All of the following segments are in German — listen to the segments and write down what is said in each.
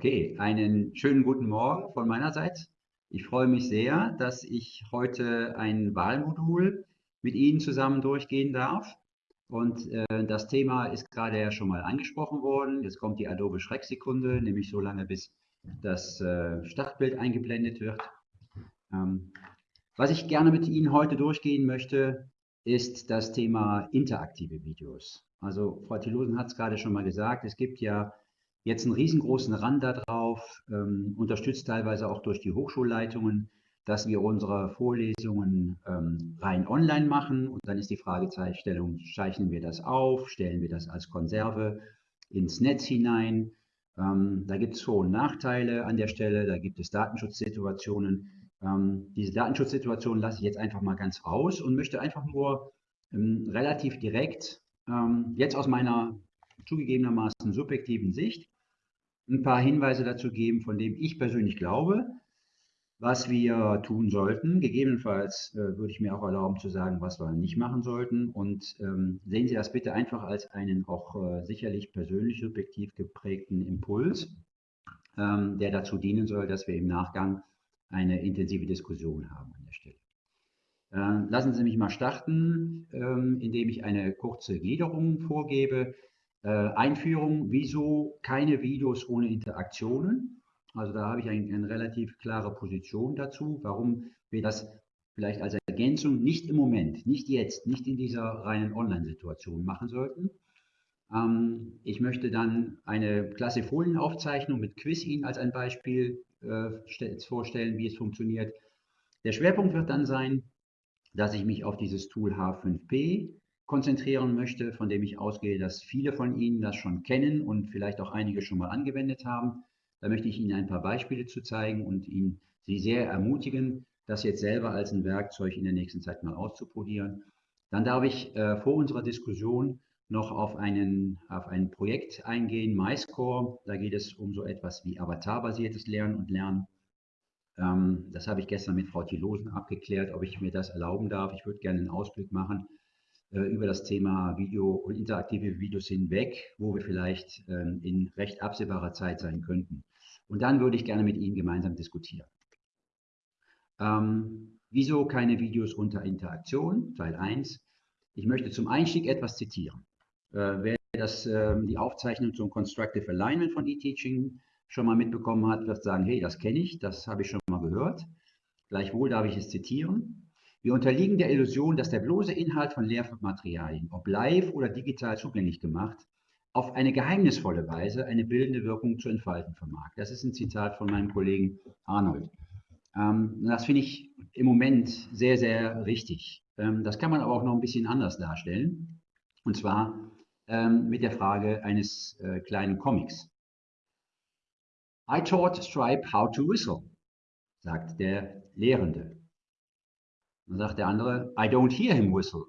Okay, einen schönen guten Morgen von meinerseits. Ich freue mich sehr, dass ich heute ein Wahlmodul mit Ihnen zusammen durchgehen darf. Und äh, das Thema ist gerade ja schon mal angesprochen worden. Jetzt kommt die Adobe Schrecksekunde, nämlich so lange, bis das äh, Startbild eingeblendet wird. Ähm, was ich gerne mit Ihnen heute durchgehen möchte, ist das Thema interaktive Videos. Also Frau Thilosen hat es gerade schon mal gesagt, es gibt ja jetzt einen riesengroßen Rand darauf, ähm, unterstützt teilweise auch durch die Hochschulleitungen, dass wir unsere Vorlesungen ähm, rein online machen. Und dann ist die Fragestellung, zeichnen wir das auf, stellen wir das als Konserve ins Netz hinein. Ähm, da gibt es Vor- und Nachteile an der Stelle, da gibt es Datenschutzsituationen. Ähm, diese Datenschutzsituation lasse ich jetzt einfach mal ganz raus und möchte einfach nur ähm, relativ direkt, ähm, jetzt aus meiner zugegebenermaßen subjektiven Sicht, ein paar Hinweise dazu geben, von dem ich persönlich glaube, was wir tun sollten. Gegebenenfalls äh, würde ich mir auch erlauben zu sagen, was wir nicht machen sollten. Und ähm, sehen Sie das bitte einfach als einen auch äh, sicherlich persönlich subjektiv geprägten Impuls, ähm, der dazu dienen soll, dass wir im Nachgang eine intensive Diskussion haben an der Stelle. Lassen Sie mich mal starten, ähm, indem ich eine kurze Gliederung vorgebe. Äh, Einführung, wieso keine Videos ohne Interaktionen? Also da habe ich ein, eine relativ klare Position dazu, warum wir das vielleicht als Ergänzung nicht im Moment, nicht jetzt, nicht in dieser reinen Online-Situation machen sollten. Ähm, ich möchte dann eine klasse Folienaufzeichnung mit Quiz Ihnen als ein Beispiel äh, vorstellen, wie es funktioniert. Der Schwerpunkt wird dann sein, dass ich mich auf dieses Tool H5P konzentrieren möchte, von dem ich ausgehe, dass viele von Ihnen das schon kennen und vielleicht auch einige schon mal angewendet haben. Da möchte ich Ihnen ein paar Beispiele zu zeigen und Ihnen Sie sehr ermutigen, das jetzt selber als ein Werkzeug in der nächsten Zeit mal auszuprobieren. Dann darf ich äh, vor unserer Diskussion noch auf, einen, auf ein Projekt eingehen, MyScore. Da geht es um so etwas wie avatarbasiertes Lernen und Lernen. Ähm, das habe ich gestern mit Frau Thilosen abgeklärt, ob ich mir das erlauben darf. Ich würde gerne einen Ausblick machen äh, über das Thema Video und interaktive Videos hinweg, wo wir vielleicht ähm, in recht absehbarer Zeit sein könnten. Und dann würde ich gerne mit Ihnen gemeinsam diskutieren. Ähm, wieso keine Videos unter Interaktion? Teil 1. Ich möchte zum Einstieg etwas zitieren. Äh, wer das, äh, die Aufzeichnung zum Constructive Alignment von eTeaching schon mal mitbekommen hat, wird sagen, hey, das kenne ich, das habe ich schon mal gehört. Gleichwohl darf ich es zitieren. Wir unterliegen der Illusion, dass der bloße Inhalt von Lehrmaterialien, ob live oder digital zugänglich gemacht, auf eine geheimnisvolle Weise eine bildende Wirkung zu entfalten vermag. Das ist ein Zitat von meinem Kollegen Arnold. Ähm, das finde ich im Moment sehr, sehr richtig. Ähm, das kann man aber auch noch ein bisschen anders darstellen. Und zwar ähm, mit der Frage eines äh, kleinen Comics. I taught Stripe how to whistle, sagt der Lehrende. Dann sagt der andere, I don't hear him whistle.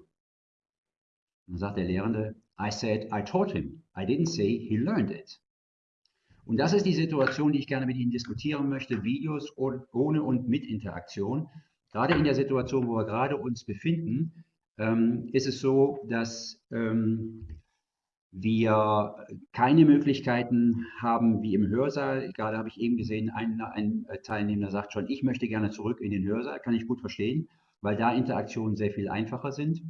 Dann sagt der Lehrende, I said I taught him. I didn't say he learned it. Und das ist die Situation, die ich gerne mit Ihnen diskutieren möchte. Videos ohne und mit Interaktion. Gerade in der Situation, wo wir gerade uns befinden, ähm, ist es so, dass ähm, wir keine Möglichkeiten haben wie im Hörsaal. Gerade habe ich eben gesehen, ein, ein Teilnehmer sagt schon, ich möchte gerne zurück in den Hörsaal. Kann ich gut verstehen, weil da Interaktionen sehr viel einfacher sind.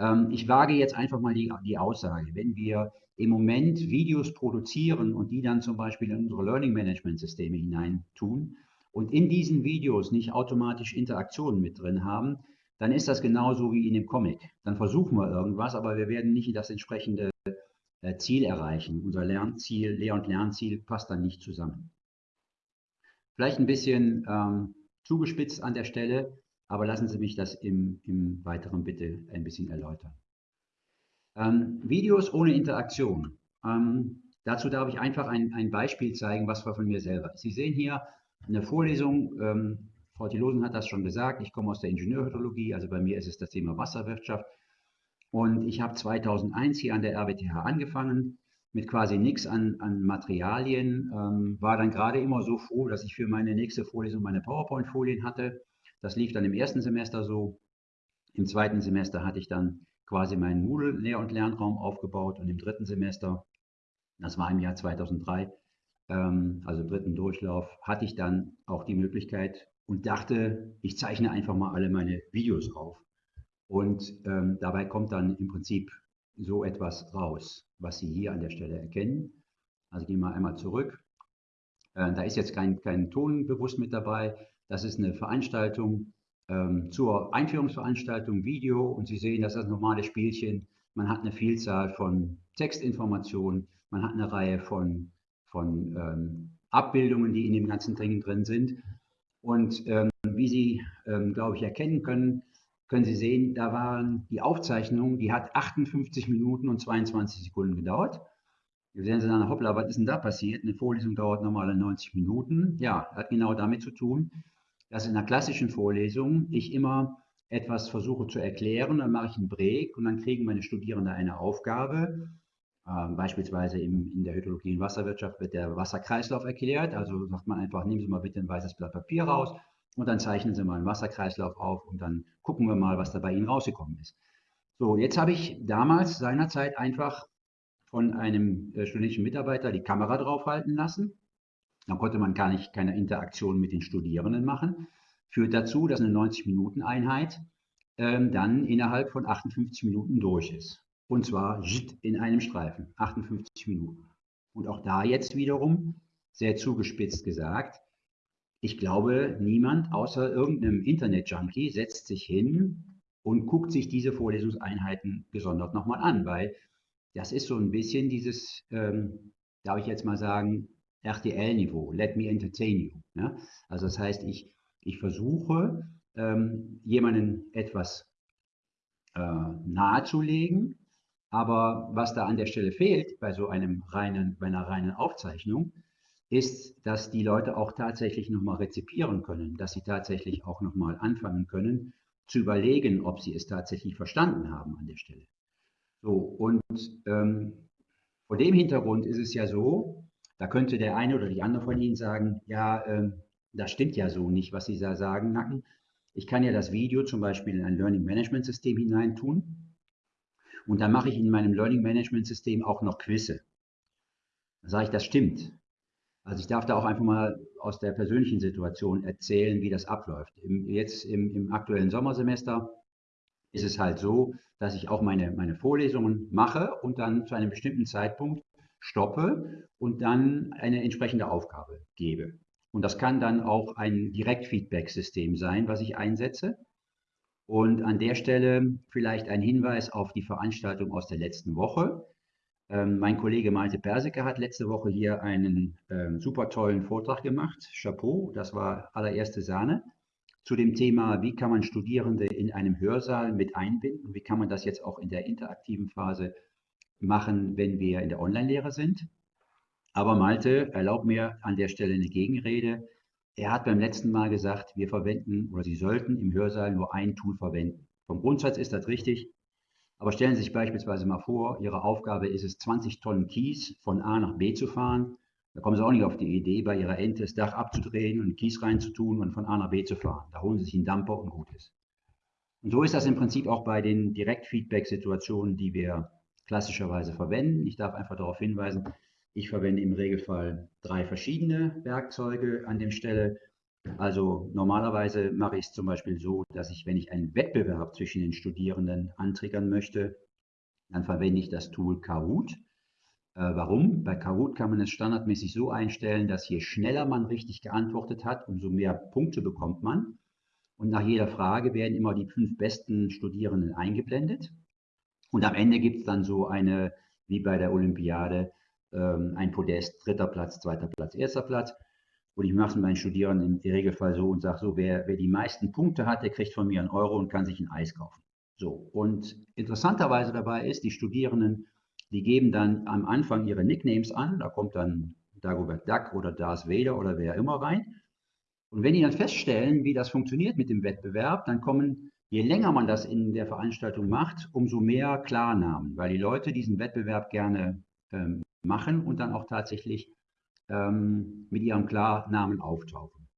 Ähm, ich wage jetzt einfach mal die, die Aussage, wenn wir im Moment Videos produzieren und die dann zum Beispiel in unsere Learning Management Systeme hinein tun und in diesen Videos nicht automatisch Interaktionen mit drin haben, dann ist das genauso wie in dem Comic. Dann versuchen wir irgendwas, aber wir werden nicht das entsprechende äh, Ziel erreichen. Unser Lernziel, Lehr- und Lernziel passt dann nicht zusammen. Vielleicht ein bisschen ähm, zugespitzt an der Stelle, aber lassen Sie mich das im, im Weiteren bitte ein bisschen erläutern. Ähm, Videos ohne Interaktion. Ähm, dazu darf ich einfach ein, ein Beispiel zeigen, was war von mir selber. Sie sehen hier eine Vorlesung, Frau Thilosen hat das schon gesagt, ich komme aus der Ingenieurhydrologie, also bei mir ist es das Thema Wasserwirtschaft. Und ich habe 2001 hier an der RWTH angefangen, mit quasi nichts an, an Materialien, ähm, war dann gerade immer so froh, dass ich für meine nächste Vorlesung meine PowerPoint-Folien hatte. Das lief dann im ersten Semester so. Im zweiten Semester hatte ich dann quasi meinen Moodle-Lehr- und Lernraum aufgebaut und im dritten Semester, das war im Jahr 2003, ähm, also dritten Durchlauf, hatte ich dann auch die Möglichkeit und dachte, ich zeichne einfach mal alle meine Videos auf. Und ähm, dabei kommt dann im Prinzip so etwas raus, was Sie hier an der Stelle erkennen. Also gehen wir einmal zurück. Äh, da ist jetzt kein, kein Ton bewusst mit dabei. Das ist eine Veranstaltung ähm, zur Einführungsveranstaltung, Video und Sie sehen, das ist das normale Spielchen. Man hat eine Vielzahl von Textinformationen, man hat eine Reihe von, von ähm, Abbildungen, die in dem ganzen Ding drin sind. Und ähm, wie Sie, ähm, glaube ich, erkennen können, können Sie sehen, da waren die Aufzeichnung, die hat 58 Minuten und 22 Sekunden gedauert. Hier sehen Sie dann, hoppla, was ist denn da passiert? Eine Vorlesung dauert normale 90 Minuten. Ja, hat genau damit zu tun, dass in einer klassischen Vorlesung ich immer etwas versuche zu erklären, dann mache ich einen Break und dann kriegen meine Studierenden eine Aufgabe. Ähm, beispielsweise im, in der Hydrologie und Wasserwirtschaft wird der Wasserkreislauf erklärt. Also sagt man einfach, nehmen Sie mal bitte ein weißes Blatt Papier raus und dann zeichnen Sie mal einen Wasserkreislauf auf und dann gucken wir mal, was da bei Ihnen rausgekommen ist. So, jetzt habe ich damals seinerzeit einfach von einem äh, studentischen Mitarbeiter die Kamera draufhalten lassen. Dann konnte man gar nicht keine Interaktion mit den Studierenden machen. Führt dazu, dass eine 90-Minuten-Einheit ähm, dann innerhalb von 58 Minuten durch ist. Und zwar in einem Streifen, 58 Minuten. Und auch da jetzt wiederum, sehr zugespitzt gesagt, ich glaube, niemand außer irgendeinem Internet-Junkie setzt sich hin und guckt sich diese Vorlesungseinheiten gesondert nochmal an, weil das ist so ein bisschen dieses, ähm, darf ich jetzt mal sagen, RTL-Niveau, let me entertain you. Ja? Also das heißt, ich, ich versuche, ähm, jemanden etwas äh, nahezulegen, aber was da an der Stelle fehlt bei so einem reinen, bei einer reinen Aufzeichnung, ist, dass die Leute auch tatsächlich nochmal rezipieren können, dass sie tatsächlich auch nochmal anfangen können, zu überlegen, ob sie es tatsächlich verstanden haben an der Stelle. So, und ähm, vor dem Hintergrund ist es ja so, da könnte der eine oder die andere von Ihnen sagen, ja, ähm, das stimmt ja so nicht, was Sie da sagen, Nacken. Ich kann ja das Video zum Beispiel in ein Learning Management System hineintun und dann mache ich in meinem Learning Management System auch noch Quizze. Dann sage ich, das stimmt. Also ich darf da auch einfach mal aus der persönlichen Situation erzählen, wie das abläuft. Im, jetzt im, im, aktuellen Sommersemester ist es halt so, dass ich auch meine, meine Vorlesungen mache und dann zu einem bestimmten Zeitpunkt stoppe und dann eine entsprechende Aufgabe gebe. Und das kann dann auch ein Direktfeedback-System sein, was ich einsetze. Und an der Stelle vielleicht ein Hinweis auf die Veranstaltung aus der letzten Woche. Ähm, mein Kollege Malte Persike hat letzte Woche hier einen ähm, super tollen Vortrag gemacht. Chapeau, das war allererste Sahne. Zu dem Thema, wie kann man Studierende in einem Hörsaal mit einbinden? Wie kann man das jetzt auch in der interaktiven Phase machen, wenn wir in der Online-Lehre sind? Aber Malte, erlaubt mir an der Stelle eine Gegenrede. Er hat beim letzten Mal gesagt, wir verwenden oder Sie sollten im Hörsaal nur ein Tool verwenden. Vom Grundsatz ist das richtig. Aber stellen Sie sich beispielsweise mal vor, Ihre Aufgabe ist es, 20 Tonnen Kies von A nach B zu fahren. Da kommen Sie auch nicht auf die Idee, bei Ihrer Ente das Dach abzudrehen und Kies reinzutun und von A nach B zu fahren. Da holen Sie sich einen Dumper und gut ist. Und so ist das im Prinzip auch bei den Direktfeedback-Situationen, die wir klassischerweise verwenden. Ich darf einfach darauf hinweisen, ich verwende im Regelfall drei verschiedene Werkzeuge an der Stelle. Also normalerweise mache ich es zum Beispiel so, dass ich, wenn ich einen Wettbewerb zwischen den Studierenden antriggern möchte, dann verwende ich das Tool Kahoot. Äh, warum? Bei Kahoot kann man es standardmäßig so einstellen, dass je schneller man richtig geantwortet hat, umso mehr Punkte bekommt man. Und nach jeder Frage werden immer die fünf besten Studierenden eingeblendet. Und am Ende gibt es dann so eine, wie bei der Olympiade, ähm, ein Podest, dritter Platz, zweiter Platz, erster Platz. Und ich mache es mit meinen Studierenden im Regelfall so und sage so, wer, wer die meisten Punkte hat, der kriegt von mir einen Euro und kann sich ein Eis kaufen. So, und interessanterweise dabei ist, die Studierenden, die geben dann am Anfang ihre Nicknames an, da kommt dann Dagobert Duck oder Darth Vader oder wer immer rein. Und wenn die dann feststellen, wie das funktioniert mit dem Wettbewerb, dann kommen, je länger man das in der Veranstaltung macht, umso mehr Klarnamen, weil die Leute diesen Wettbewerb gerne ähm, machen und dann auch tatsächlich ähm, mit ihrem Klarnamen auftauchen.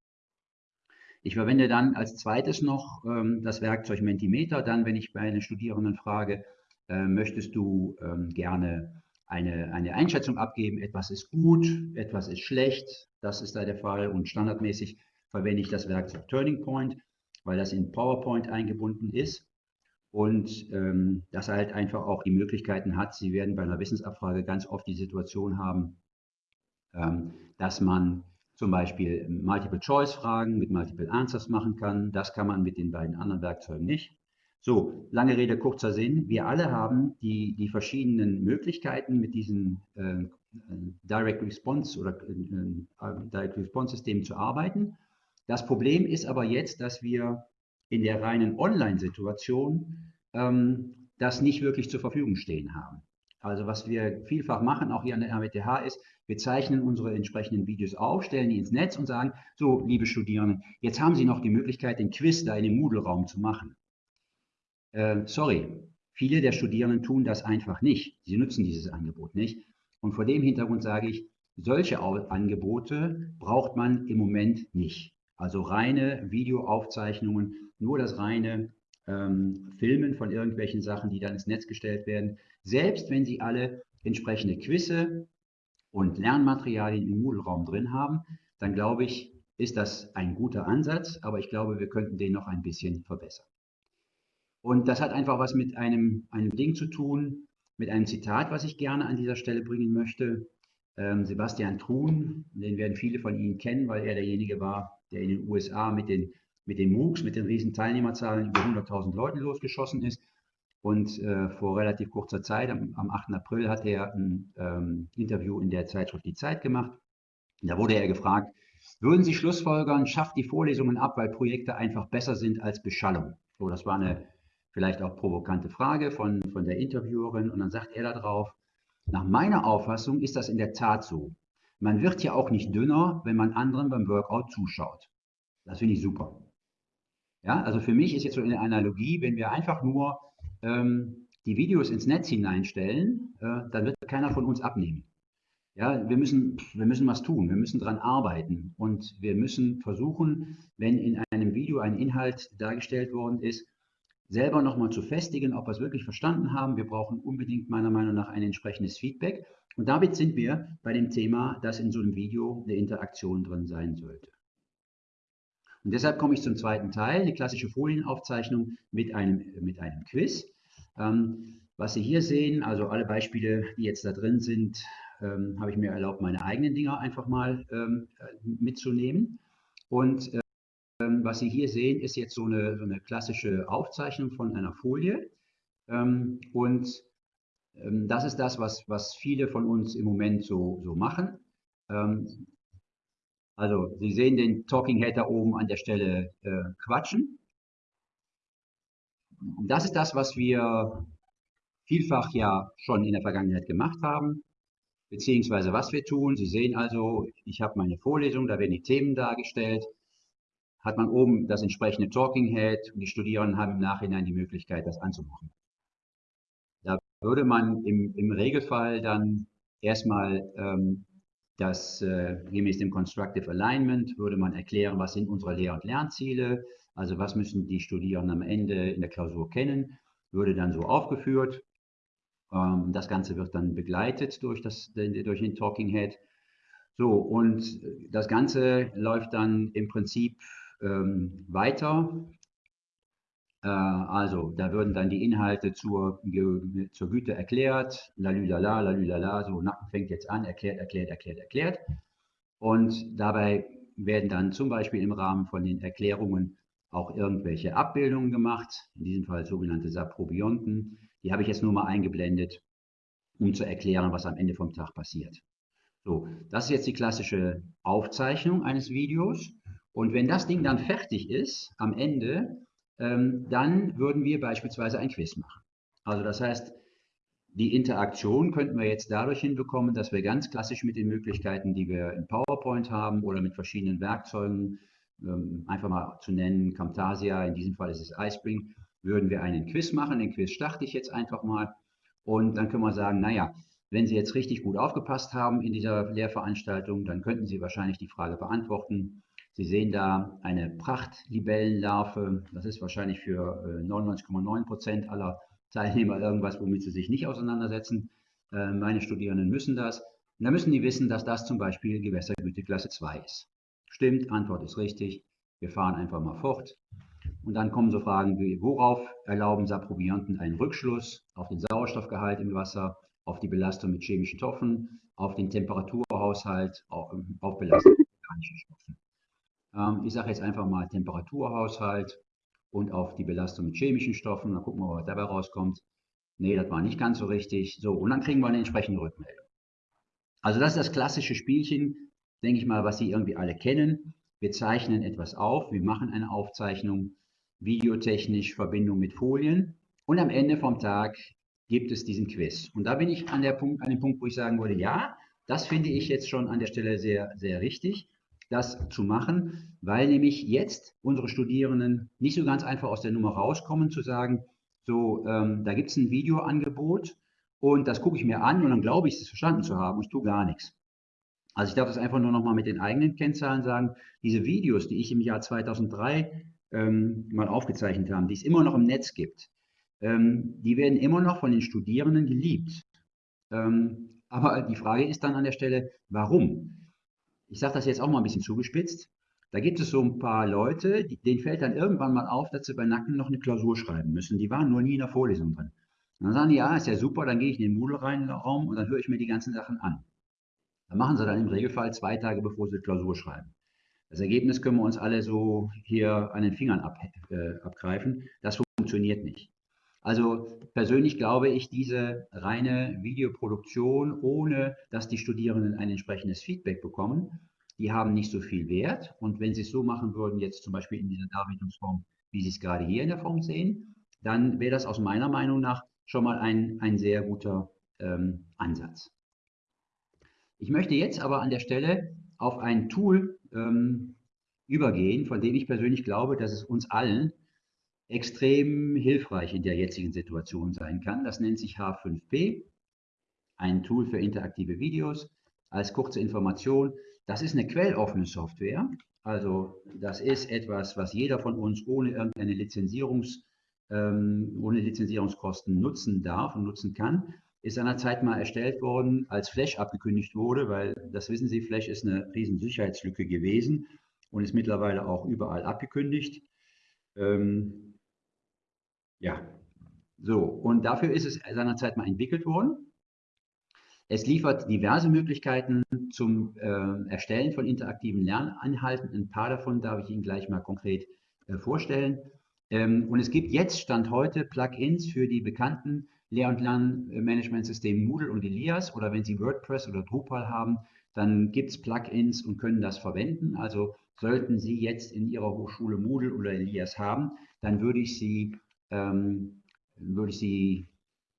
Ich verwende dann als zweites noch ähm, das Werkzeug Mentimeter. Dann, wenn ich bei einem Studierenden frage, äh, möchtest du ähm, gerne eine, eine Einschätzung abgeben, etwas ist gut, etwas ist schlecht, das ist da der Fall und standardmäßig verwende ich das Werkzeug Turning Point, weil das in PowerPoint eingebunden ist und ähm, das halt einfach auch die Möglichkeiten hat. Sie werden bei einer Wissensabfrage ganz oft die Situation haben, ähm, dass man zum Beispiel Multiple-Choice-Fragen mit Multiple Answers machen kann. Das kann man mit den beiden anderen Werkzeugen nicht. So, lange Rede, kurzer Sinn. Wir alle haben die, die verschiedenen Möglichkeiten mit diesen äh, Direct Response oder äh, Direct Response Systemen zu arbeiten. Das Problem ist aber jetzt, dass wir in der reinen Online-Situation ähm, das nicht wirklich zur Verfügung stehen haben. Also was wir vielfach machen, auch hier an der RWTH, ist, wir zeichnen unsere entsprechenden Videos auf, stellen die ins Netz und sagen, so, liebe Studierenden, jetzt haben Sie noch die Möglichkeit, den Quiz da in dem Moodle-Raum zu machen. Äh, sorry, viele der Studierenden tun das einfach nicht. Sie nutzen dieses Angebot nicht. Und vor dem Hintergrund sage ich, solche Angebote braucht man im Moment nicht. Also reine Videoaufzeichnungen, nur das reine ähm, Filmen von irgendwelchen Sachen, die dann ins Netz gestellt werden. Selbst wenn Sie alle entsprechende Quizze und Lernmaterialien im Moodle-Raum drin haben, dann glaube ich, ist das ein guter Ansatz, aber ich glaube, wir könnten den noch ein bisschen verbessern. Und das hat einfach was mit einem, einem Ding zu tun, mit einem Zitat, was ich gerne an dieser Stelle bringen möchte. Ähm, Sebastian Truhn, den werden viele von Ihnen kennen, weil er derjenige war, der in den USA mit den, mit den MOOCs, mit den riesen Teilnehmerzahlen über 100.000 Leuten losgeschossen ist. Und äh, vor relativ kurzer Zeit, am, am 8. April, hat er ein ähm, Interview in der Zeitschrift Die Zeit gemacht. Da wurde er gefragt, würden Sie Schlussfolgern, schafft die Vorlesungen ab, weil Projekte einfach besser sind als Beschallung? So, das war eine vielleicht auch provokante Frage von, von der Interviewerin. Und dann sagt er darauf, nach meiner Auffassung ist das in der Tat so. Man wird ja auch nicht dünner, wenn man anderen beim Workout zuschaut. Das finde ich super. Ja, also für mich ist jetzt so eine Analogie, wenn wir einfach nur ähm, die Videos ins Netz hineinstellen, äh, dann wird keiner von uns abnehmen. Ja, wir müssen, wir müssen was tun, wir müssen daran arbeiten und wir müssen versuchen, wenn in einem Video ein Inhalt dargestellt worden ist, selber nochmal zu festigen, ob wir es wirklich verstanden haben. Wir brauchen unbedingt meiner Meinung nach ein entsprechendes Feedback. Und damit sind wir bei dem Thema, dass in so einem Video eine Interaktion drin sein sollte. Und deshalb komme ich zum zweiten Teil, die klassische Folienaufzeichnung mit einem, mit einem Quiz. Ähm, was Sie hier sehen, also alle Beispiele, die jetzt da drin sind, ähm, habe ich mir erlaubt, meine eigenen Dinger einfach mal ähm, mitzunehmen. Und ähm, was Sie hier sehen, ist jetzt so eine, so eine klassische Aufzeichnung von einer Folie. Ähm, und ähm, das ist das, was, was viele von uns im Moment so, so machen. Also Sie sehen den Talking Head da oben an der Stelle äh, quatschen. Das ist das, was wir vielfach ja schon in der Vergangenheit gemacht haben, beziehungsweise was wir tun. Sie sehen also, ich habe meine Vorlesung, da werden die Themen dargestellt. Hat man oben das entsprechende Talking Head und die Studierenden haben im Nachhinein die Möglichkeit, das anzumachen. Da würde man im, im Regelfall dann erstmal ähm, das äh, gemäß dem Constructive Alignment würde man erklären, was sind unsere Lehr- und Lernziele, also was müssen die Studierenden am Ende in der Klausur kennen, würde dann so aufgeführt. Ähm, das Ganze wird dann begleitet durch, das, durch den Talking Head. So, und das Ganze läuft dann im Prinzip ähm, weiter. Äh, also, da würden dann die Inhalte zur, zur Güte erklärt, lalülala, lalülala, so Nacken fängt jetzt an, erklärt, erklärt, erklärt, erklärt. Und dabei werden dann zum Beispiel im Rahmen von den Erklärungen auch irgendwelche Abbildungen gemacht, in diesem Fall sogenannte Saprobionten. Die habe ich jetzt nur mal eingeblendet, um zu erklären, was am Ende vom Tag passiert. So, das ist jetzt die klassische Aufzeichnung eines Videos. Und wenn das Ding dann fertig ist, am Ende, ähm, dann würden wir beispielsweise ein Quiz machen. Also das heißt, die Interaktion könnten wir jetzt dadurch hinbekommen, dass wir ganz klassisch mit den Möglichkeiten, die wir in PowerPoint haben oder mit verschiedenen Werkzeugen, ähm, einfach mal zu nennen, Camtasia, in diesem Fall ist es iSpring, würden wir einen Quiz machen. Den Quiz starte ich jetzt einfach mal und dann können wir sagen, naja, wenn Sie jetzt richtig gut aufgepasst haben in dieser Lehrveranstaltung, dann könnten Sie wahrscheinlich die Frage beantworten, Sie sehen da eine Prachtlibellenlarve. Das ist wahrscheinlich für 99,9% aller Teilnehmer irgendwas, womit sie sich nicht auseinandersetzen. Meine Studierenden müssen das. Und da müssen die wissen, dass das zum Beispiel Gewässergüteklasse 2 ist. Stimmt, Antwort ist richtig. Wir fahren einfach mal fort. Und dann kommen so Fragen wie, worauf erlauben Saprobionten einen Rückschluss auf den Sauerstoffgehalt im Wasser, auf die Belastung mit chemischen Stoffen, auf den Temperaturhaushalt, auf, auf Belastung mit organischen Stoffen. Ähm, ich sage jetzt einfach mal Temperaturhaushalt und auf die Belastung mit chemischen Stoffen. Dann gucken wir, was dabei rauskommt. Nee, das war nicht ganz so richtig. So, und dann kriegen wir eine entsprechende Rückmeldung. Also das ist das klassische Spielchen, denke ich mal, was Sie irgendwie alle kennen. Wir zeichnen etwas auf, wir machen eine Aufzeichnung, videotechnisch Verbindung mit Folien und am Ende vom Tag gibt es diesen Quiz. Und da bin ich an, der Punkt, an dem Punkt, wo ich sagen würde, ja, das finde ich jetzt schon an der Stelle sehr, sehr richtig, das zu machen, weil nämlich jetzt unsere Studierenden nicht so ganz einfach aus der Nummer rauskommen, zu sagen, so, ähm, da gibt es ein Videoangebot und das gucke ich mir an und dann glaube ich, es verstanden zu haben und ich tue gar nichts. Also ich darf das einfach nur noch mal mit den eigenen Kennzahlen sagen. Diese Videos, die ich im Jahr 2003 ähm, mal aufgezeichnet habe, die es immer noch im Netz gibt, ähm, die werden immer noch von den Studierenden geliebt. Ähm, aber die Frage ist dann an der Stelle, warum? Ich sage das jetzt auch mal ein bisschen zugespitzt. Da gibt es so ein paar Leute, die, denen fällt dann irgendwann mal auf, dass sie bei Nacken noch eine Klausur schreiben müssen. Die waren nur nie in der Vorlesung drin. Und dann sagen die, ja, ist ja super, dann gehe ich in den Moodle-Raum und dann höre ich mir die ganzen Sachen an. Dann machen sie dann im Regelfall zwei Tage, bevor sie Klausur schreiben. Das Ergebnis können wir uns alle so hier an den Fingern ab, äh, abgreifen. Das funktioniert nicht. Also persönlich glaube ich, diese reine Videoproduktion, ohne dass die Studierenden ein entsprechendes Feedback bekommen, die haben nicht so viel Wert. Und wenn sie es so machen würden, jetzt zum Beispiel in dieser Darbietungsform, wie Sie es gerade hier in der Form sehen, dann wäre das aus meiner Meinung nach schon mal ein, ein sehr guter ähm, Ansatz. Ich möchte jetzt aber an der Stelle auf ein Tool ähm, übergehen, von dem ich persönlich glaube, dass es uns allen extrem hilfreich in der jetzigen Situation sein kann. Das nennt sich H5P, ein Tool für interaktive Videos. Als kurze Information, das ist eine quelloffene Software. Also das ist etwas, was jeder von uns ohne irgendeine Lizenzierungs, ähm, ohne Lizenzierungskosten nutzen darf und nutzen kann ist seinerzeit mal erstellt worden, als Flash abgekündigt wurde, weil das wissen Sie, Flash ist eine riesen Sicherheitslücke gewesen und ist mittlerweile auch überall abgekündigt. Ähm, ja, so, und dafür ist es seinerzeit mal entwickelt worden. Es liefert diverse Möglichkeiten zum äh, Erstellen von interaktiven Lernanhalten. Ein paar davon darf ich Ihnen gleich mal konkret äh, vorstellen. Ähm, und es gibt jetzt, Stand heute, Plugins für die bekannten Lehr- und Lernmanagementsystem Moodle und Elias oder wenn Sie WordPress oder Drupal haben, dann gibt es Plugins und können das verwenden. Also sollten Sie jetzt in Ihrer Hochschule Moodle oder Elias haben, dann würde ich Sie, ähm, würde ich Sie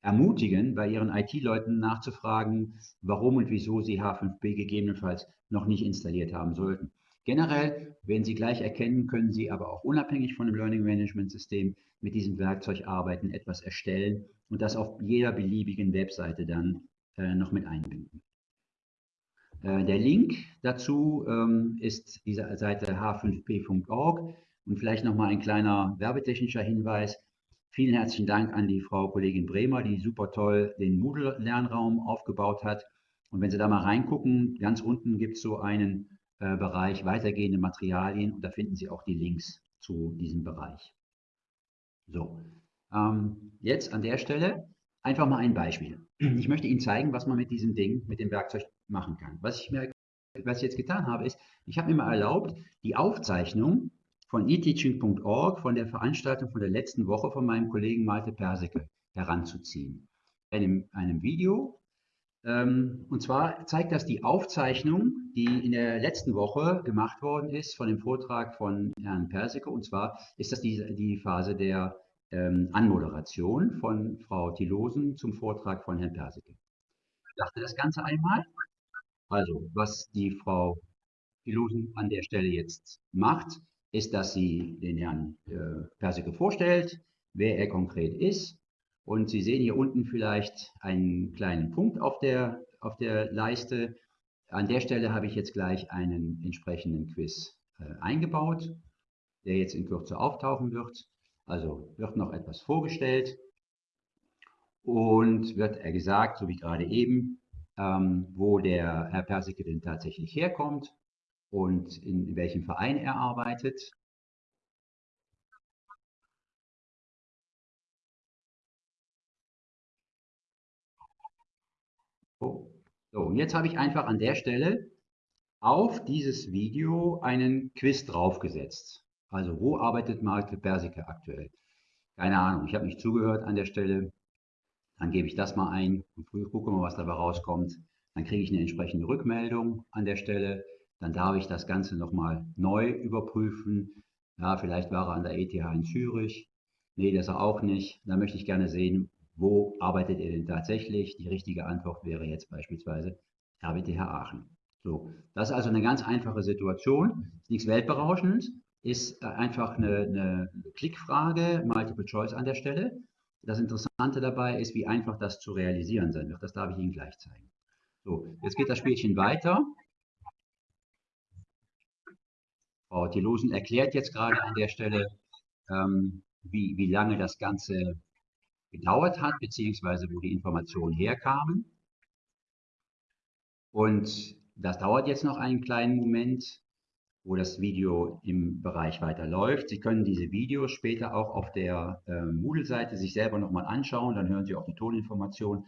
ermutigen, bei Ihren IT-Leuten nachzufragen, warum und wieso Sie H5P gegebenenfalls noch nicht installiert haben sollten. Generell werden Sie gleich erkennen, können Sie aber auch unabhängig von dem Learning Management System mit diesem Werkzeug arbeiten, etwas erstellen und das auf jeder beliebigen Webseite dann äh, noch mit einbinden. Äh, der Link dazu ähm, ist diese Seite h5p.org und vielleicht nochmal ein kleiner werbetechnischer Hinweis. Vielen herzlichen Dank an die Frau Kollegin Bremer, die super toll den Moodle-Lernraum aufgebaut hat. Und wenn Sie da mal reingucken, ganz unten gibt es so einen äh, Bereich weitergehende Materialien und da finden Sie auch die Links zu diesem Bereich. So, ähm, jetzt an der Stelle einfach mal ein Beispiel. Ich möchte Ihnen zeigen, was man mit diesem Ding, mit dem Werkzeug machen kann. Was ich, mir, was ich jetzt getan habe, ist, ich habe mir mal erlaubt, die Aufzeichnung von eteaching.org von der Veranstaltung von der letzten Woche von meinem Kollegen Malte Persicke heranzuziehen. Einem, einem Video, ähm, und zwar zeigt das die Aufzeichnung, die in der letzten Woche gemacht worden ist von dem Vortrag von Herrn Persicke. Und zwar ist das die, die Phase der ähm, Anmoderation von Frau Tilosen zum Vortrag von Herrn Persicke. Ich dachte das Ganze einmal. Also, was die Frau Tilosen an der Stelle jetzt macht, ist, dass sie den Herrn äh, Persicke vorstellt, wer er konkret ist, und Sie sehen hier unten vielleicht einen kleinen Punkt auf der, auf der Leiste. An der Stelle habe ich jetzt gleich einen entsprechenden Quiz äh, eingebaut, der jetzt in Kürze auftauchen wird. Also wird noch etwas vorgestellt und wird er gesagt, so wie gerade eben, ähm, wo der Herr Persike denn tatsächlich herkommt und in welchem Verein er arbeitet. So, und jetzt habe ich einfach an der Stelle auf dieses Video einen Quiz draufgesetzt. Also wo arbeitet Malte Persike aktuell? Keine Ahnung, ich habe nicht zugehört an der Stelle. Dann gebe ich das mal ein und gucke mal, was dabei rauskommt. Dann kriege ich eine entsprechende Rückmeldung an der Stelle. Dann darf ich das Ganze nochmal neu überprüfen. Ja, vielleicht war er an der ETH in Zürich. Nee, das ist er auch nicht. Da möchte ich gerne sehen, wo arbeitet er denn tatsächlich? Die richtige Antwort wäre jetzt beispielsweise RWTH Aachen. So, das ist also eine ganz einfache Situation. Ist nichts Weltberauschendes, ist einfach eine, eine Klickfrage, Multiple Choice an der Stelle. Das Interessante dabei ist, wie einfach das zu realisieren sein wird. Das darf ich Ihnen gleich zeigen. So, jetzt geht das Spielchen weiter. Frau Thilosen erklärt jetzt gerade an der Stelle, ähm, wie, wie lange das Ganze gedauert hat, beziehungsweise wo die Informationen herkamen. Und das dauert jetzt noch einen kleinen Moment wo das Video im Bereich weiterläuft. Sie können diese Videos später auch auf der äh, Moodle-Seite sich selber nochmal anschauen, dann hören Sie auch die Toninformation.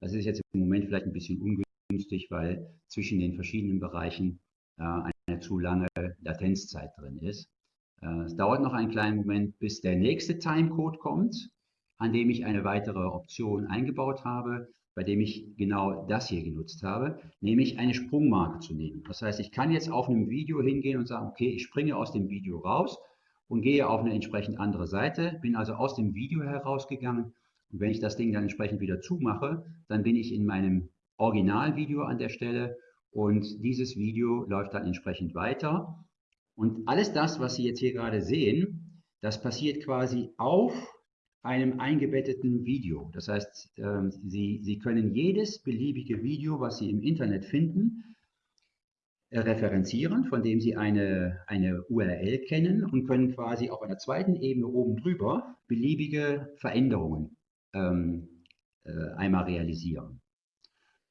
Das ist jetzt im Moment vielleicht ein bisschen ungünstig, weil zwischen den verschiedenen Bereichen äh, eine zu lange Latenzzeit drin ist. Äh, es dauert noch einen kleinen Moment, bis der nächste Timecode kommt, an dem ich eine weitere Option eingebaut habe bei dem ich genau das hier genutzt habe, nämlich eine Sprungmarke zu nehmen. Das heißt, ich kann jetzt auf einem Video hingehen und sagen, okay, ich springe aus dem Video raus und gehe auf eine entsprechend andere Seite, bin also aus dem Video herausgegangen und wenn ich das Ding dann entsprechend wieder zumache, dann bin ich in meinem Originalvideo an der Stelle und dieses Video läuft dann entsprechend weiter. Und alles das, was Sie jetzt hier gerade sehen, das passiert quasi auf einem eingebetteten Video. Das heißt, ähm, Sie, Sie können jedes beliebige Video, was Sie im Internet finden, äh, referenzieren, von dem Sie eine, eine URL kennen und können quasi auf einer zweiten Ebene oben drüber beliebige Veränderungen ähm, äh, einmal realisieren.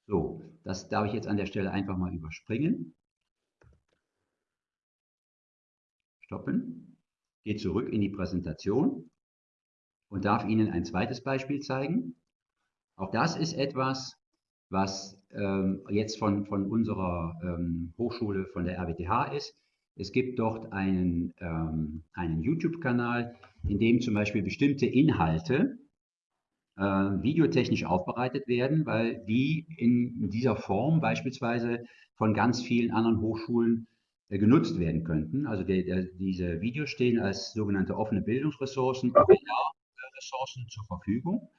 So, das darf ich jetzt an der Stelle einfach mal überspringen. Stoppen. Gehe zurück in die Präsentation und darf Ihnen ein zweites Beispiel zeigen. Auch das ist etwas, was ähm, jetzt von, von unserer ähm, Hochschule, von der RWTH ist. Es gibt dort einen, ähm, einen YouTube-Kanal, in dem zum Beispiel bestimmte Inhalte äh, videotechnisch aufbereitet werden, weil die in dieser Form beispielsweise von ganz vielen anderen Hochschulen äh, genutzt werden könnten. Also der, der, diese Videos stehen als sogenannte offene Bildungsressourcen Ressourcen zur Verfügung.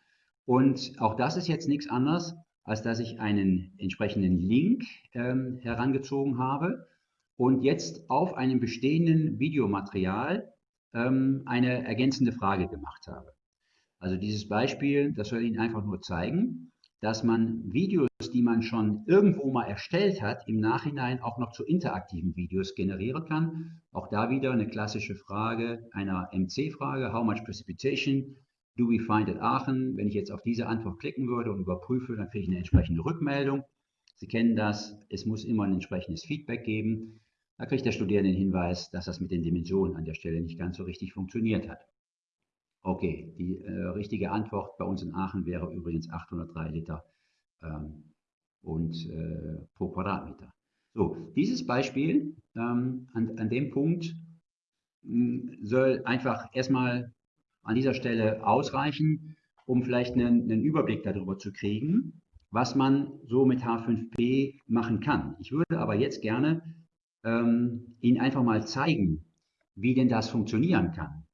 Und auch das ist jetzt nichts anderes, als dass ich einen entsprechenden Link ähm, herangezogen habe und jetzt auf einem bestehenden Videomaterial ähm, eine ergänzende Frage gemacht habe. Also dieses Beispiel, das soll Ihnen einfach nur zeigen, dass man Videos, die man schon irgendwo mal erstellt hat, im Nachhinein auch noch zu interaktiven Videos generieren kann. Auch da wieder eine klassische Frage einer MC-Frage, How much precipitation Do we find at Aachen? Wenn ich jetzt auf diese Antwort klicken würde und überprüfe, dann kriege ich eine entsprechende Rückmeldung. Sie kennen das, es muss immer ein entsprechendes Feedback geben. Da kriegt der Studierende den Hinweis, dass das mit den Dimensionen an der Stelle nicht ganz so richtig funktioniert hat. Okay, die äh, richtige Antwort bei uns in Aachen wäre übrigens 803 Liter ähm, und, äh, pro Quadratmeter. So, dieses Beispiel ähm, an, an dem Punkt mh, soll einfach erstmal an dieser Stelle ausreichen, um vielleicht einen, einen Überblick darüber zu kriegen, was man so mit H5P machen kann. Ich würde aber jetzt gerne ähm, Ihnen einfach mal zeigen, wie denn das funktionieren kann.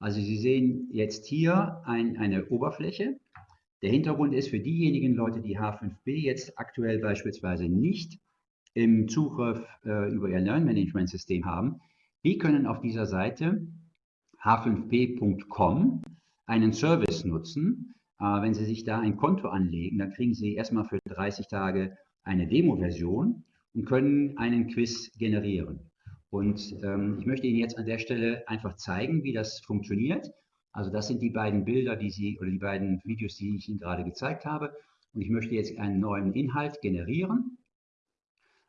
Also Sie sehen jetzt hier ein, eine Oberfläche. Der Hintergrund ist für diejenigen Leute, die H5P jetzt aktuell beispielsweise nicht im Zugriff äh, über ihr Lernmanagementsystem haben, die können auf dieser Seite h5p.com einen Service nutzen. Äh, wenn Sie sich da ein Konto anlegen, dann kriegen Sie erstmal für 30 Tage eine Demo-Version und können einen Quiz generieren. Und ähm, ich möchte Ihnen jetzt an der Stelle einfach zeigen, wie das funktioniert. Also das sind die beiden Bilder, die Sie oder die beiden Videos, die ich Ihnen gerade gezeigt habe. Und ich möchte jetzt einen neuen Inhalt generieren.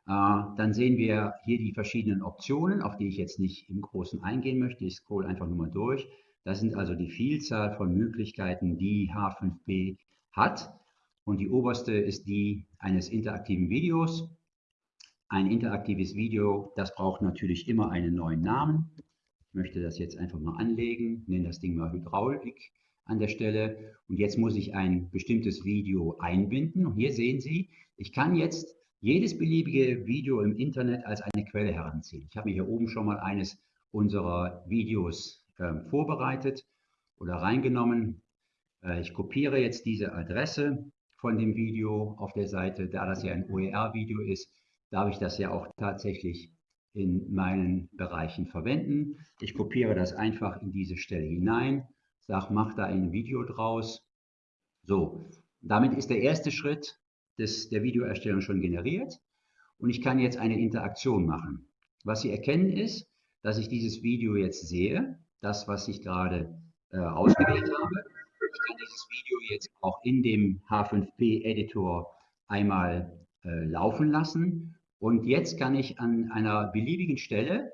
Äh, dann sehen wir hier die verschiedenen Optionen, auf die ich jetzt nicht im Großen eingehen möchte. Ich scroll einfach nur mal durch. Das sind also die Vielzahl von Möglichkeiten, die H5P hat. Und die oberste ist die eines interaktiven Videos. Ein interaktives Video, das braucht natürlich immer einen neuen Namen. Ich möchte das jetzt einfach mal anlegen, nenne das Ding mal Hydraulik an der Stelle. Und jetzt muss ich ein bestimmtes Video einbinden. Und hier sehen Sie, ich kann jetzt jedes beliebige Video im Internet als eine Quelle heranziehen. Ich habe mir hier oben schon mal eines unserer Videos äh, vorbereitet oder reingenommen. Äh, ich kopiere jetzt diese Adresse von dem Video auf der Seite, da das ja ein OER-Video ist, darf ich das ja auch tatsächlich in meinen Bereichen verwenden. Ich kopiere das einfach in diese Stelle hinein, sage, mach da ein Video draus. So, damit ist der erste Schritt des, der Videoerstellung schon generiert und ich kann jetzt eine Interaktion machen. Was Sie erkennen ist, dass ich dieses Video jetzt sehe, das, was ich gerade äh, ausgewählt habe. Ich kann dieses Video jetzt auch in dem H5P-Editor einmal äh, laufen lassen und jetzt kann ich an einer beliebigen Stelle,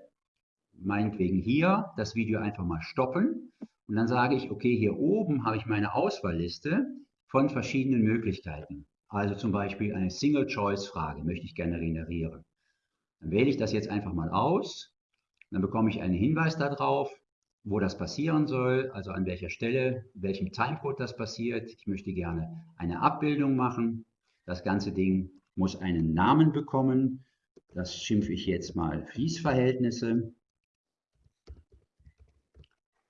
meinetwegen hier, das Video einfach mal stoppen. Und dann sage ich, okay, hier oben habe ich meine Auswahlliste von verschiedenen Möglichkeiten. Also zum Beispiel eine Single-Choice-Frage möchte ich gerne generieren. Dann wähle ich das jetzt einfach mal aus. Dann bekomme ich einen Hinweis darauf, wo das passieren soll, also an welcher Stelle, welchem Timecode das passiert. Ich möchte gerne eine Abbildung machen. Das ganze Ding muss einen Namen bekommen. Das schimpfe ich jetzt mal Fließverhältnisse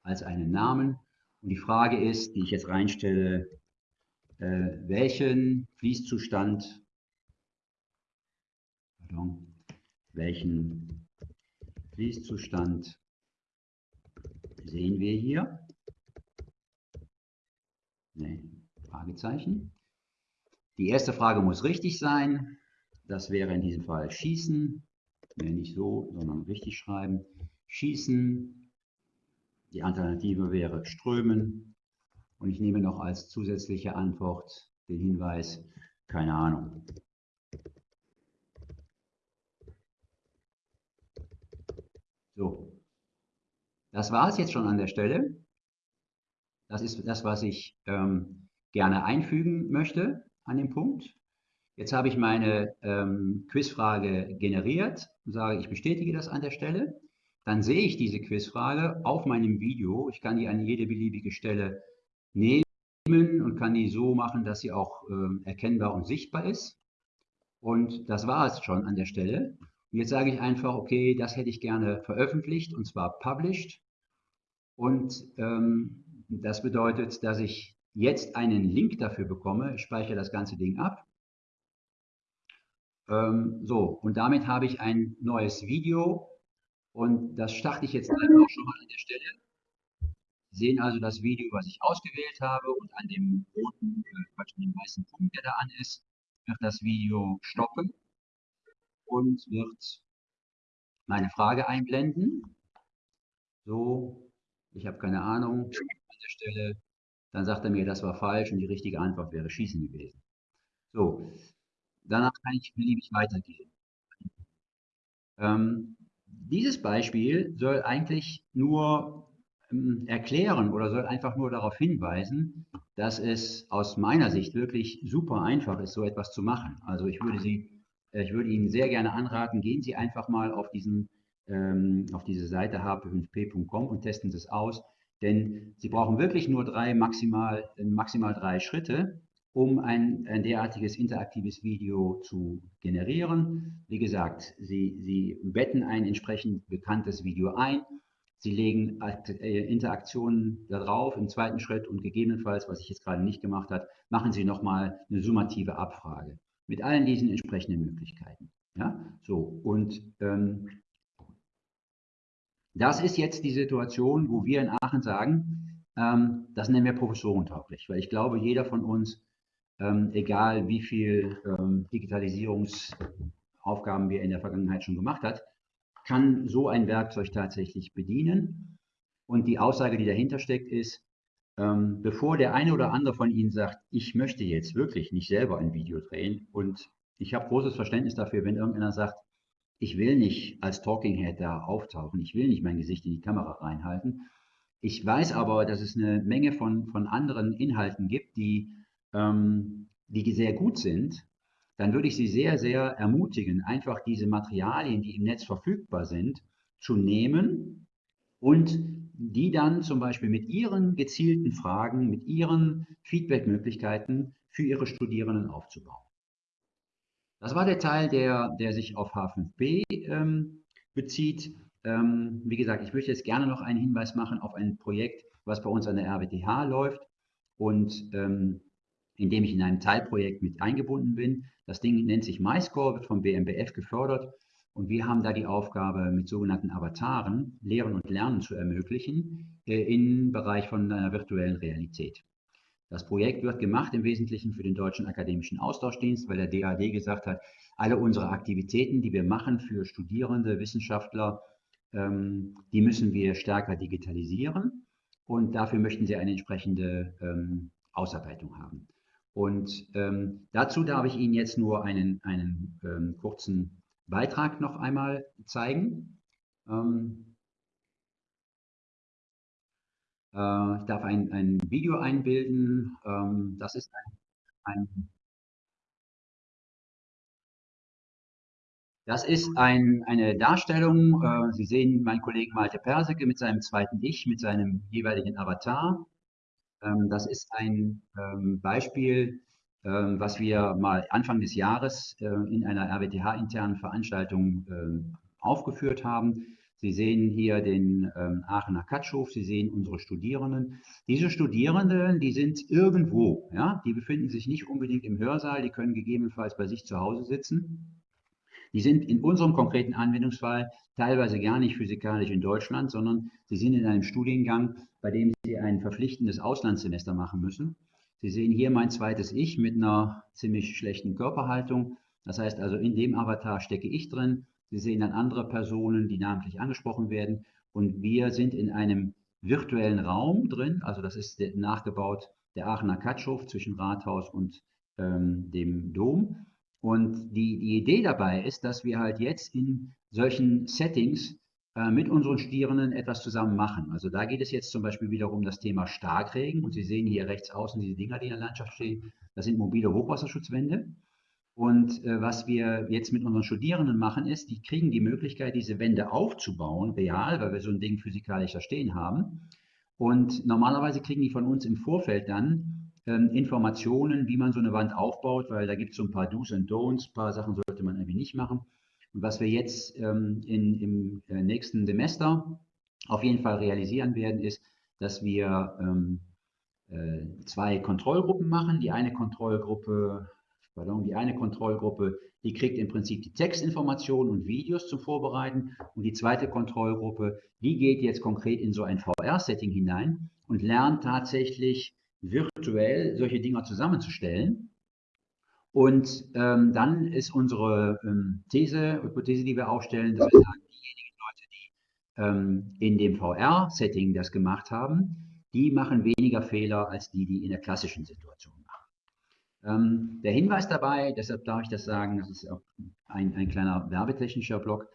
als einen Namen. Und die Frage ist, die ich jetzt reinstelle, äh, welchen Fließzustand, pardon, welchen Fließzustand sehen wir hier? Nee, Fragezeichen. Die erste Frage muss richtig sein. Das wäre in diesem Fall schießen. Nee, nicht so, sondern richtig schreiben. Schießen. Die Alternative wäre strömen. Und ich nehme noch als zusätzliche Antwort den Hinweis, keine Ahnung. So, das war es jetzt schon an der Stelle. Das ist das, was ich ähm, gerne einfügen möchte an dem Punkt. Jetzt habe ich meine ähm, Quizfrage generiert und sage, ich bestätige das an der Stelle. Dann sehe ich diese Quizfrage auf meinem Video. Ich kann die an jede beliebige Stelle nehmen und kann die so machen, dass sie auch ähm, erkennbar und sichtbar ist. Und das war es schon an der Stelle. Und jetzt sage ich einfach, okay, das hätte ich gerne veröffentlicht und zwar published. Und ähm, das bedeutet, dass ich jetzt einen Link dafür bekomme, ich speichere das ganze Ding ab. Ähm, so, und damit habe ich ein neues Video und das starte ich jetzt einfach schon mal an der Stelle. Sie sehen also das Video, was ich ausgewählt habe und an dem roten, äh, an dem weißen Punkt, der da an ist, wird das Video stoppen und wird meine Frage einblenden. So, ich habe keine Ahnung an der Stelle. Dann sagt er mir, das war falsch und die richtige Antwort wäre Schießen gewesen. So, danach kann ich beliebig weitergehen. Ähm, dieses Beispiel soll eigentlich nur ähm, erklären oder soll einfach nur darauf hinweisen, dass es aus meiner Sicht wirklich super einfach ist, so etwas zu machen. Also ich würde Sie, äh, ich würde Ihnen sehr gerne anraten, gehen Sie einfach mal auf diesen ähm, auf diese Seite hp5p.com und testen Sie es aus. Denn Sie brauchen wirklich nur drei, maximal, maximal drei Schritte, um ein, ein derartiges interaktives Video zu generieren. Wie gesagt, Sie, Sie betten ein entsprechend bekanntes Video ein, Sie legen äh, Interaktionen darauf im zweiten Schritt und gegebenenfalls, was ich jetzt gerade nicht gemacht habe, machen Sie nochmal eine summative Abfrage mit allen diesen entsprechenden Möglichkeiten. Ja, so und ähm, das ist jetzt die Situation, wo wir in Aachen sagen, ähm, das nennen wir professorentauglich, weil ich glaube, jeder von uns, ähm, egal wie viel ähm, Digitalisierungsaufgaben wir in der Vergangenheit schon gemacht hat, kann so ein Werkzeug tatsächlich bedienen. Und die Aussage, die dahinter steckt, ist, ähm, bevor der eine oder andere von Ihnen sagt, ich möchte jetzt wirklich nicht selber ein Video drehen und ich habe großes Verständnis dafür, wenn irgendeiner sagt, ich will nicht als Talking Head da auftauchen, ich will nicht mein Gesicht in die Kamera reinhalten. Ich weiß aber, dass es eine Menge von, von anderen Inhalten gibt, die, ähm, die sehr gut sind. Dann würde ich Sie sehr, sehr ermutigen, einfach diese Materialien, die im Netz verfügbar sind, zu nehmen und die dann zum Beispiel mit Ihren gezielten Fragen, mit Ihren Feedbackmöglichkeiten für Ihre Studierenden aufzubauen. Das war der Teil, der, der sich auf H5P ähm, bezieht. Ähm, wie gesagt, ich möchte jetzt gerne noch einen Hinweis machen auf ein Projekt, was bei uns an der RWTH läuft und ähm, in dem ich in einem Teilprojekt mit eingebunden bin. Das Ding nennt sich MyScore, wird vom BMBF gefördert und wir haben da die Aufgabe, mit sogenannten Avataren Lehren und Lernen zu ermöglichen äh, im Bereich von einer virtuellen Realität. Das Projekt wird gemacht im Wesentlichen für den Deutschen Akademischen Austauschdienst, weil der DAD gesagt hat, alle unsere Aktivitäten, die wir machen für Studierende, Wissenschaftler, ähm, die müssen wir stärker digitalisieren und dafür möchten sie eine entsprechende ähm, Ausarbeitung haben. Und ähm, dazu darf ich Ihnen jetzt nur einen, einen ähm, kurzen Beitrag noch einmal zeigen. Ähm, äh, ich darf ein, ein Video einbilden. Ähm, das ist ein, ein Das ist ein, eine Darstellung, äh, Sie sehen meinen Kollegen Malte Perseke mit seinem zweiten Ich, mit seinem jeweiligen Avatar. Ähm, das ist ein ähm, Beispiel ähm, was wir mal Anfang des Jahres äh, in einer RWTH-internen Veranstaltung aufgeführt haben. Sie sehen hier den ähm, Aachener Katschhof, Sie sehen unsere Studierenden. Diese Studierenden, die sind irgendwo, ja, die befinden sich nicht unbedingt im Hörsaal, die können gegebenenfalls bei sich zu Hause sitzen. Die sind in unserem konkreten Anwendungsfall teilweise gar nicht physikalisch in Deutschland, sondern sie sind in einem Studiengang, bei dem sie ein verpflichtendes Auslandssemester machen müssen. Sie sehen hier mein zweites Ich mit einer ziemlich schlechten Körperhaltung. Das heißt also, in dem Avatar stecke ich drin. Sie sehen dann andere Personen, die namentlich angesprochen werden. Und wir sind in einem virtuellen Raum drin. Also das ist nachgebaut der Aachener Katschhof zwischen Rathaus und ähm, dem Dom. Und die, die Idee dabei ist, dass wir halt jetzt in solchen Settings äh, mit unseren Studierenden etwas zusammen machen. Also da geht es jetzt zum Beispiel wiederum um das Thema Starkregen. Und Sie sehen hier rechts außen diese Dinger, die in der Landschaft stehen. Das sind mobile Hochwasserschutzwände. Und äh, was wir jetzt mit unseren Studierenden machen, ist, die kriegen die Möglichkeit, diese Wände aufzubauen, real, weil wir so ein Ding physikalisch da stehen haben. Und normalerweise kriegen die von uns im Vorfeld dann ähm, Informationen, wie man so eine Wand aufbaut, weil da gibt es so ein paar Do's und Don'ts, ein paar Sachen sollte man irgendwie nicht machen. Und was wir jetzt ähm, in, im äh, nächsten Semester auf jeden Fall realisieren werden, ist, dass wir ähm, äh, zwei Kontrollgruppen machen. Die eine Kontrollgruppe, pardon, die eine Kontrollgruppe, die kriegt im Prinzip die Textinformationen und Videos zum Vorbereiten. Und die zweite Kontrollgruppe, die geht jetzt konkret in so ein VR-Setting hinein und lernt tatsächlich virtuell solche Dinger zusammenzustellen und ähm, dann ist unsere ähm, These, Hypothese, die wir aufstellen, dass wir sagen, diejenigen Leute, die ähm, in dem VR-Setting das gemacht haben, die machen weniger Fehler als die, die in der klassischen Situation. Ähm, der Hinweis dabei, deshalb darf ich das sagen, das ist auch ein, ein kleiner werbetechnischer Block,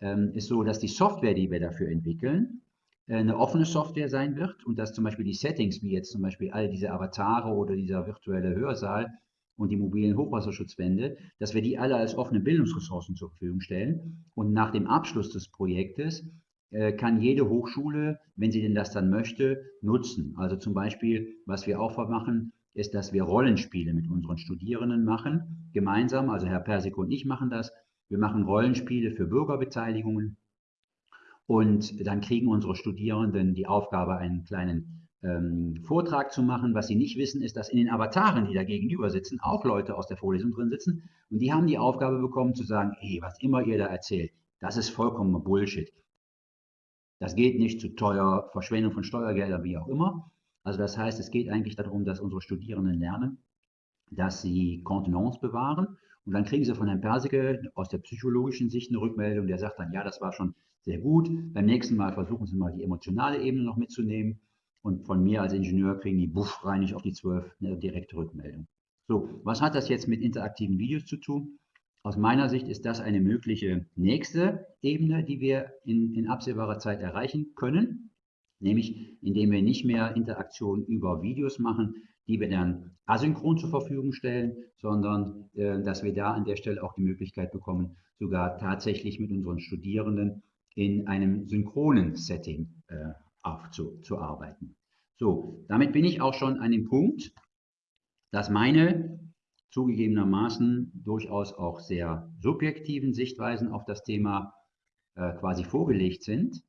ähm, ist so, dass die Software, die wir dafür entwickeln, äh, eine offene Software sein wird und dass zum Beispiel die Settings, wie jetzt zum Beispiel all diese Avatare oder dieser virtuelle Hörsaal, und die mobilen Hochwasserschutzwände, dass wir die alle als offene Bildungsressourcen zur Verfügung stellen. Und nach dem Abschluss des Projektes äh, kann jede Hochschule, wenn sie denn das dann möchte, nutzen. Also zum Beispiel, was wir auch machen, ist, dass wir Rollenspiele mit unseren Studierenden machen, gemeinsam. Also Herr Persik und ich machen das. Wir machen Rollenspiele für Bürgerbeteiligungen. Und dann kriegen unsere Studierenden die Aufgabe, einen kleinen ähm, Vortrag zu machen. Was sie nicht wissen, ist, dass in den Avataren, die da gegenüber sitzen, auch Leute aus der Vorlesung drin sitzen. Und die haben die Aufgabe bekommen zu sagen, hey, was immer ihr da erzählt, das ist vollkommen Bullshit. Das geht nicht zu teuer, Verschwendung von Steuergeldern, wie auch immer. Also das heißt, es geht eigentlich darum, dass unsere Studierenden lernen, dass sie Kontenance bewahren Und dann kriegen Sie von Herrn Persike aus der psychologischen Sicht eine Rückmeldung, der sagt dann, ja, das war schon sehr gut. Beim nächsten Mal versuchen Sie mal die emotionale Ebene noch mitzunehmen. Und von mir als Ingenieur kriegen die buff reinig auf die 12 eine direkte Rückmeldung. So, was hat das jetzt mit interaktiven Videos zu tun? Aus meiner Sicht ist das eine mögliche nächste Ebene, die wir in, in absehbarer Zeit erreichen können, nämlich indem wir nicht mehr Interaktion über Videos machen, die wir dann asynchron zur Verfügung stellen, sondern äh, dass wir da an der Stelle auch die Möglichkeit bekommen, sogar tatsächlich mit unseren Studierenden in einem synchronen Setting äh, aufzuarbeiten. So, damit bin ich auch schon an dem Punkt, dass meine zugegebenermaßen durchaus auch sehr subjektiven Sichtweisen auf das Thema äh, quasi vorgelegt sind.